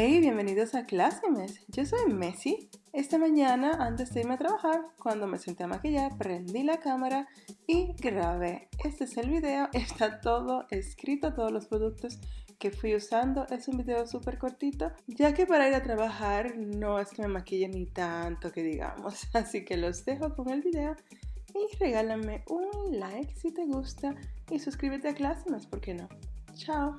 Hey, bienvenidos a Clásimes. Yo soy Messi. Esta mañana, antes de irme a trabajar, cuando me senté a maquillar, prendí la cámara y grabé. Este es el video, está todo escrito, todos los productos que fui usando. Es un video súper cortito, ya que para ir a trabajar no es que me maquille ni tanto que digamos. Así que los dejo con el video y regálame un like si te gusta y suscríbete a Clásimes, ¿por qué no? Chao.